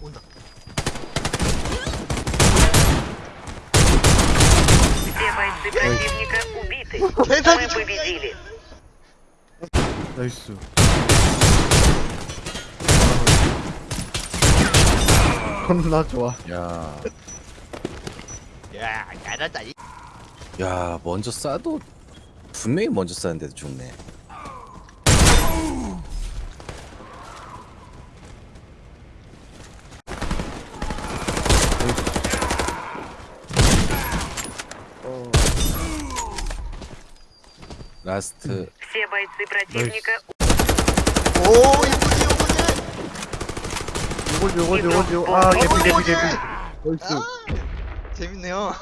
온다. Все бойцы противника убиты. Мы 개사기 победили. 나이스 겁나 좋아 야, 야, 잘한다. 이. 야, 먼저 쏴도 분명히 먼저 쐈는데도 죽네. 라스트 Все бойцы противника 오, 이분이 이분이. 요거지 요거지 요거지 아 개피 개피 개피 나이스 아, 재밌네요.